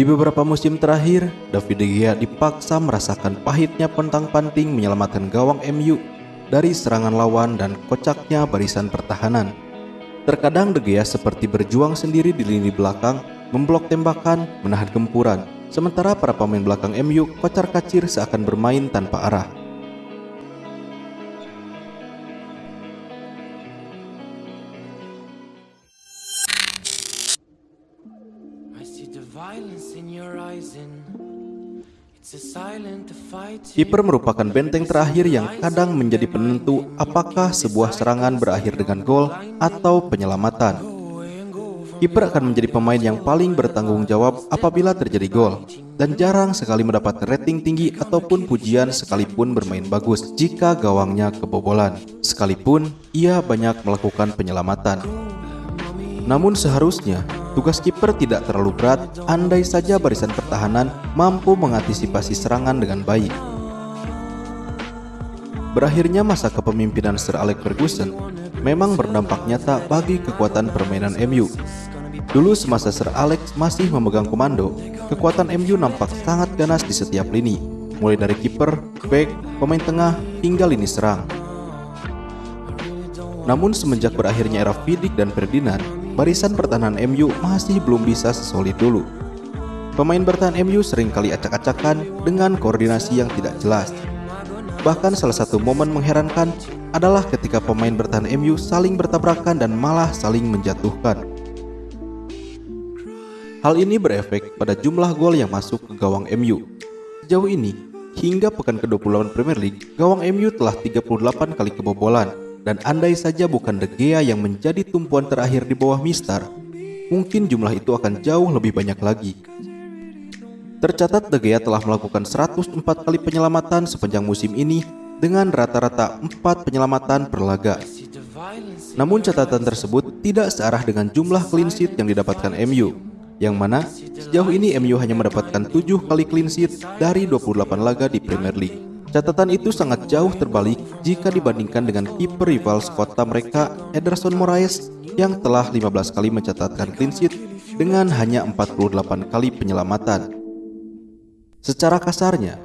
Di beberapa musim terakhir, David De Gea dipaksa merasakan pahitnya pentang-panting menyelamatkan gawang MU dari serangan lawan dan kocaknya barisan pertahanan. Terkadang De Gea seperti berjuang sendiri di lini belakang, memblok tembakan, menahan gempuran, sementara para pemain belakang MU kocar-kacir seakan bermain tanpa arah. Kiper merupakan benteng terakhir yang kadang menjadi penentu apakah sebuah serangan berakhir dengan gol atau penyelamatan. Kiper akan menjadi pemain yang paling bertanggung jawab apabila terjadi gol dan jarang sekali mendapat rating tinggi ataupun pujian sekalipun bermain bagus jika gawangnya kebobolan. Sekalipun ia banyak melakukan penyelamatan. Namun seharusnya tugas kiper tidak terlalu berat andai saja barisan pertahanan mampu mengantisipasi serangan dengan baik. Berakhirnya masa kepemimpinan Sir Alex Ferguson memang berdampak nyata bagi kekuatan permainan MU. Dulu semasa Sir Alex masih memegang komando, kekuatan MU nampak sangat ganas di setiap lini, mulai dari kiper, back, pemain tengah, hingga lini serang. Namun semenjak berakhirnya era Vidic dan Ferdinand, barisan pertahanan MU masih belum bisa sesolid dulu. Pemain bertahan MU sering kali acak-acakan dengan koordinasi yang tidak jelas. Bahkan salah satu momen mengherankan adalah ketika pemain bertahan MU saling bertabrakan dan malah saling menjatuhkan. Hal ini berefek pada jumlah gol yang masuk ke gawang MU. Sejauh ini, hingga pekan ke-28 Premier League, gawang MU telah 38 kali kebobolan dan andai saja bukan De Gea yang menjadi tumpuan terakhir di bawah Mister, mungkin jumlah itu akan jauh lebih banyak lagi. Tercatat De Gea telah melakukan 104 kali penyelamatan sepanjang musim ini dengan rata-rata 4 penyelamatan per laga. Namun catatan tersebut tidak searah dengan jumlah clean sheet yang didapatkan MU, yang mana sejauh ini MU hanya mendapatkan 7 kali clean sheet dari 28 laga di Premier League. Catatan itu sangat jauh terbalik jika dibandingkan dengan kiper rival sekota mereka Ederson Moraes yang telah 15 kali mencatatkan clean sheet dengan hanya 48 kali penyelamatan. Secara kasarnya,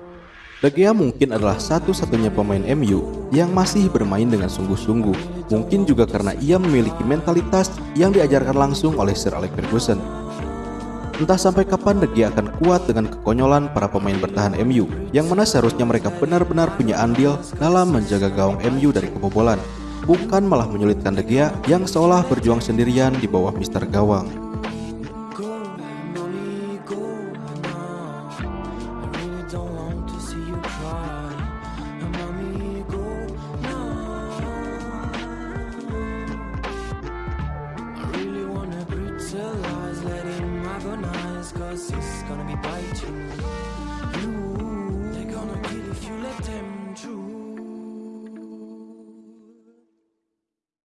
De Gea mungkin adalah satu-satunya pemain MU yang masih bermain dengan sungguh-sungguh. Mungkin juga karena ia memiliki mentalitas yang diajarkan langsung oleh Sir Alex Ferguson. Entah sampai kapan De akan kuat dengan kekonyolan para pemain bertahan MU, yang mana seharusnya mereka benar-benar punya andil dalam menjaga gawang MU dari kebobolan, bukan malah menyulitkan De yang seolah berjuang sendirian di bawah Mister Gawang.